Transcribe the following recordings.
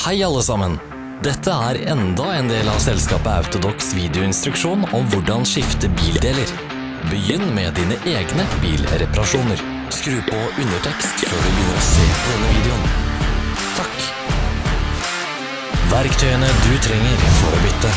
Hei alle sammen! Dette er enda en del av selskapet Autodox videoinstruksjon om hvordan skifte bildeler. Begynn med dine egne bilreparasjoner. Skru på undertekst før du begynner å se på denne videoen. Takk. Verktøyene du trenger for å bytte.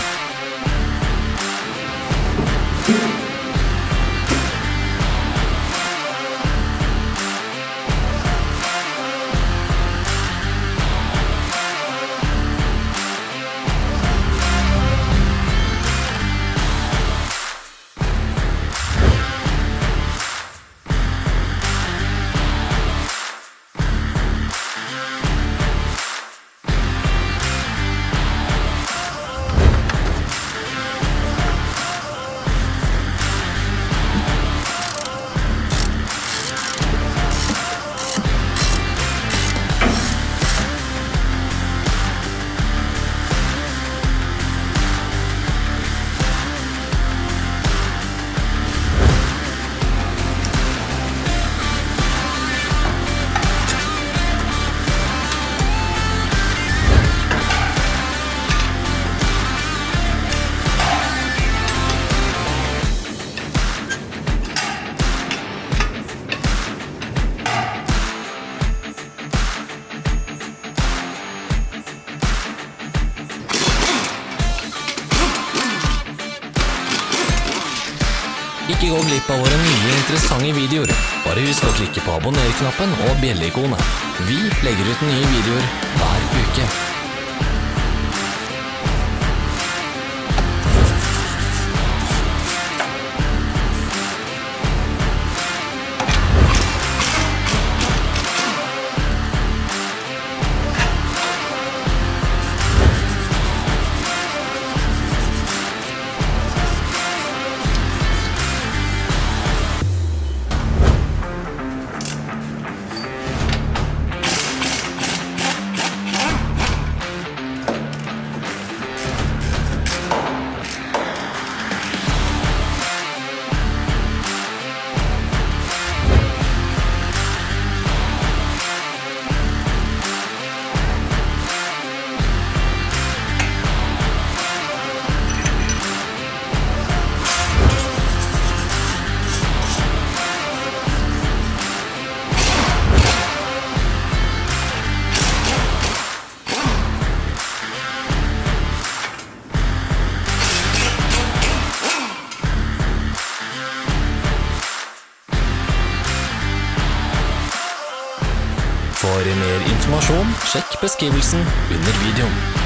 Ikke gå glipp av våre nye interessante videoer. Bare husk å klikke på abonner-knappen og bjelleikonet. Vi legger ut nye videoer hver uke. Informasjon, sjekk beskrivelsen under videoen.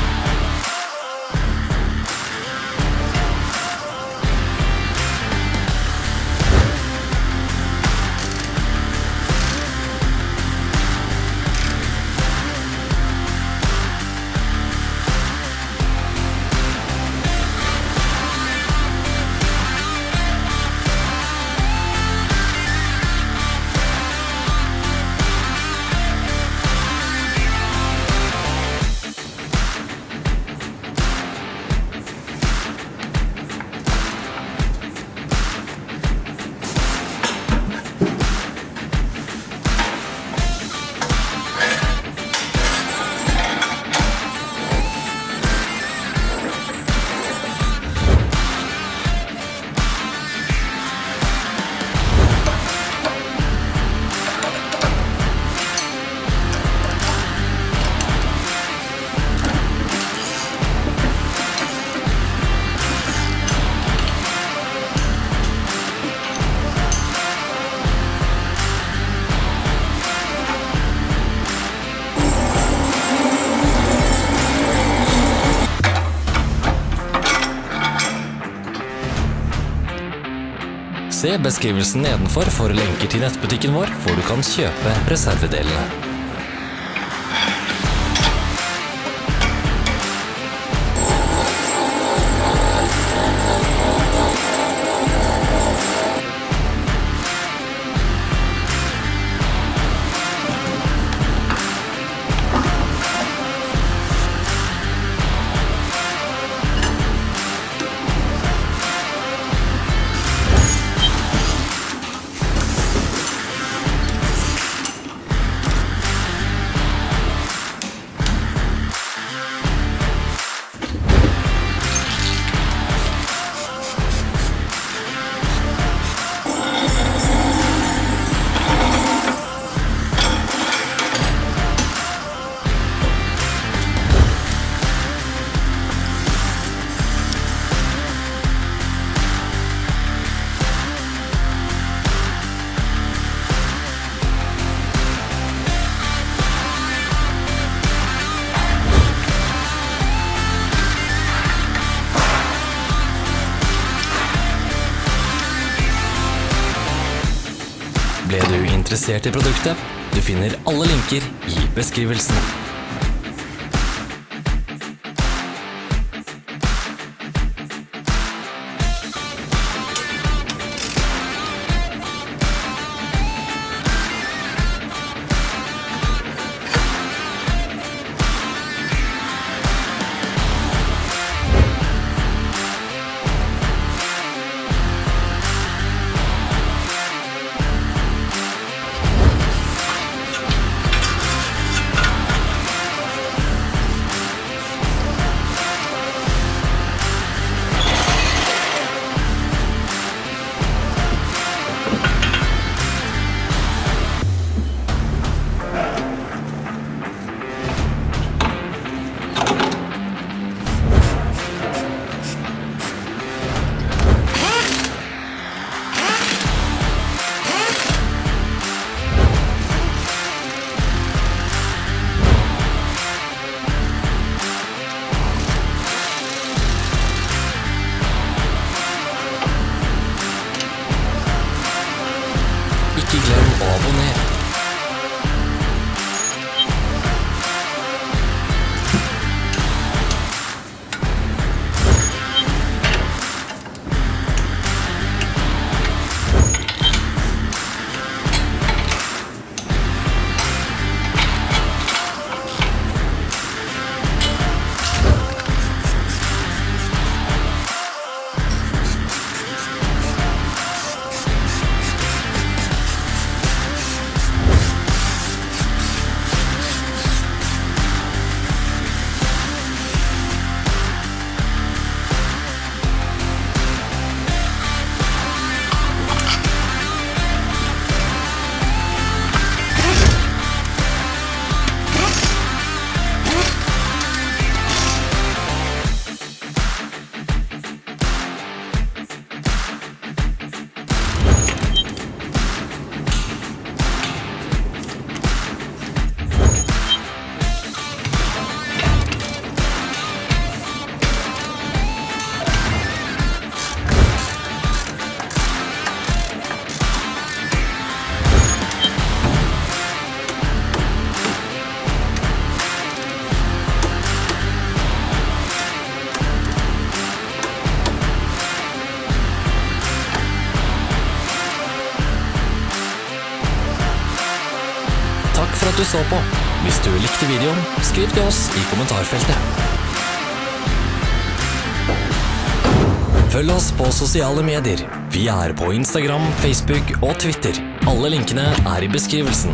Se beskrivelsen nedenfor for lenker til nettbutikken vår, hvor du kan kjøpe reservedelene. Interessert i produktet, du finner alle linker i beskrivelsen. Ikke glem å du så på. Hvis du likte videoen, skriv til oss i kommentarfeltet. Følg oss på sosiale medier. Vi er på Instagram, Facebook og Twitter. Alle linkene er i beskrivelsen.